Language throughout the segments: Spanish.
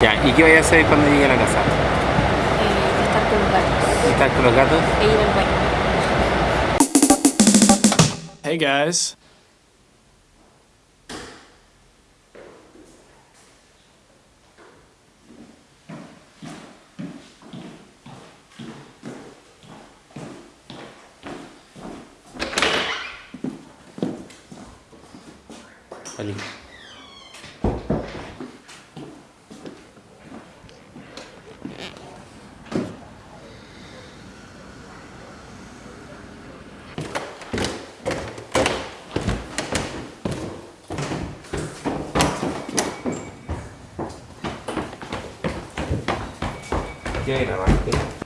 Ya, ¿y qué voy a hacer cuando llegue a la casa? Eh, estar con los gatos ¿Estar con los gatos? e ir al baño. Hey guys. Oli.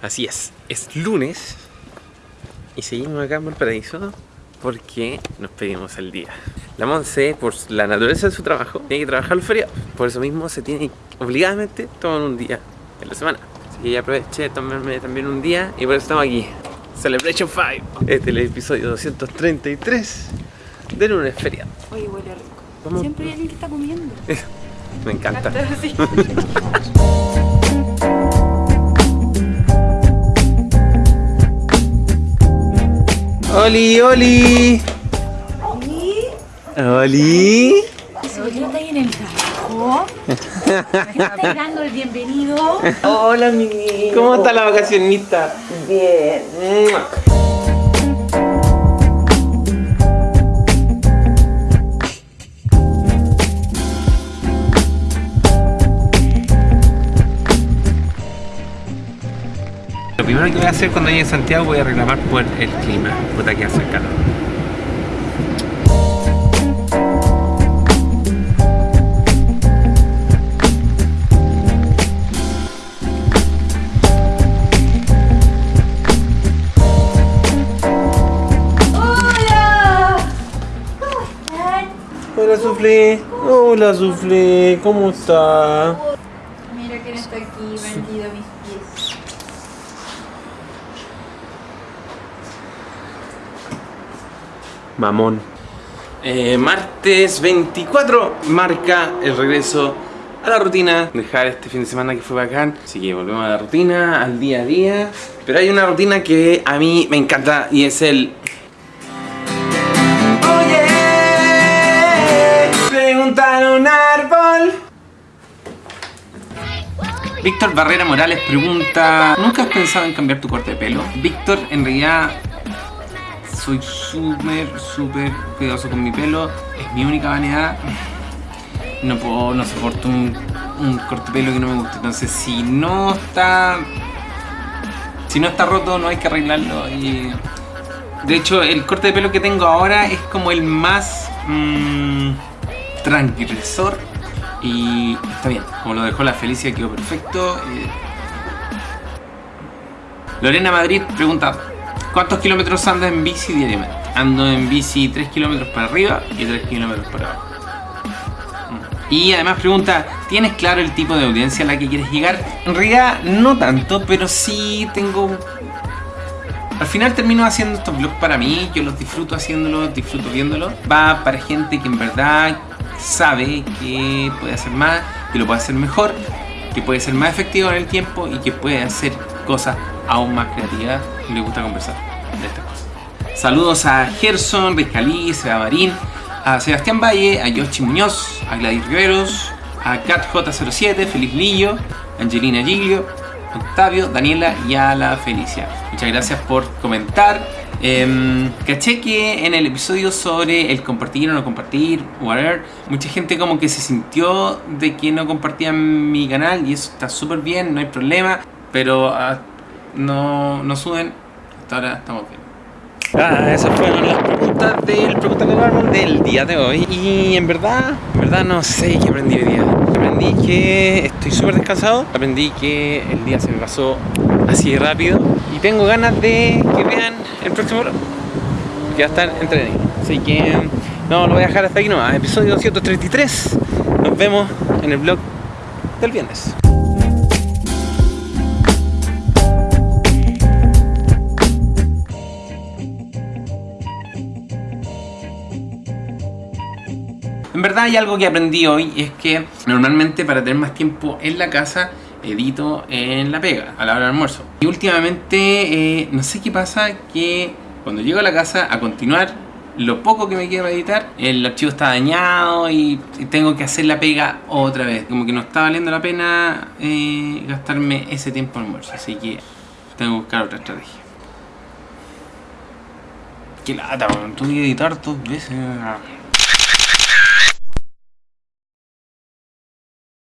Así es, es lunes y seguimos acá en Valparaíso porque nos pedimos el día. La Monse, por la naturaleza de su trabajo, tiene que trabajar los feriados. Por eso mismo se tiene obligadamente tomar un día en la semana. Así que ya aproveché de tomarme también un día y por eso estamos aquí. Celebration 5. Este es el episodio 233 de lunes feriado. Oye, huele rico. Vamos. Siempre hay alguien que está comiendo. Me encanta. Sí. ¡Oli, Oli! ¡Oli! ¿Yo estoy en el trabajo? ¿Me estáis dando el bienvenido? Hola, mi ¿Cómo está la vacacionista? Bien. Lo primero que voy a hacer cuando llegue a Santiago voy a reclamar por el clima. Puta que hace calor. ¡Hola! ¿Cómo están? Hola, Suflé. Hola, Suflé. ¿Cómo está? Mamón. Eh, martes 24 marca el regreso a la rutina. Dejar este fin de semana que fue bacán. Así que volvemos a la rutina, al día a día. Pero hay una rutina que a mí me encanta y es el... Oye, preguntar un árbol. Víctor Barrera Morales pregunta ¿Nunca has pensado en cambiar tu corte de pelo? Víctor, en realidad soy súper, súper cuidadoso con mi pelo. Es mi única vanidad. No puedo, no soporto un, un corte pelo que no me guste. Entonces, si no está. Si no está roto, no hay que arreglarlo. Y. De hecho, el corte de pelo que tengo ahora es como el más. mm, tranquilizador. Y está bien. Como lo dejó la Felicia, quedó perfecto. Eh, Lorena Madrid pregunta ¿Cuántos kilómetros andas en bici diariamente? Ando en bici 3 kilómetros para arriba y 3 kilómetros para abajo. Mm. Y además pregunta, ¿tienes claro el tipo de audiencia a la que quieres llegar? En realidad no tanto, pero sí tengo... Al final termino haciendo estos vlogs para mí, yo los disfruto haciéndolos, disfruto viéndolos. Va para gente que en verdad sabe que puede hacer más, que lo puede hacer mejor, que puede ser más efectivo en el tiempo y que puede hacer cosas aún más creativas y le gusta conversar de estas cosas. Saludos a Gerson, Rizcalí, Seba Marín, a Sebastián Valle, a Yoshi Muñoz, a Gladys Riveros, a CatJ07, Feliz Lillo, Angelina Giglio, Octavio, Daniela y a la Felicia. Muchas gracias por comentar. Em, caché que en el episodio sobre el compartir o no compartir, whatever, mucha gente como que se sintió de que no compartían mi canal y eso está súper bien, no hay problema, pero ah, no, no suben, hasta ahora estamos bien. Ah, esas fueron las preguntas del Pregunta con Árbol del día de hoy. Y en verdad, en verdad no sé qué aprendí hoy día. Aprendí que estoy súper descansado. Aprendí que el día se me pasó así rápido. Y tengo ganas de que vean el próximo vlog. Que va a estar. Así que no, lo voy a dejar hasta aquí nomás. Episodio 233. Nos vemos en el vlog del viernes. En verdad hay algo que aprendí hoy, es que normalmente para tener más tiempo en la casa, edito en la pega, a la hora del almuerzo. Y últimamente, eh, no sé qué pasa, que cuando llego a la casa a continuar, lo poco que me queda para editar, el archivo está dañado y, tengo que hacer la pega otra vez. Como que no está valiendo la pena eh, gastarme ese tiempo en almuerzo, así que tengo que buscar otra estrategia. Qué lata. Tuve que editar dos veces.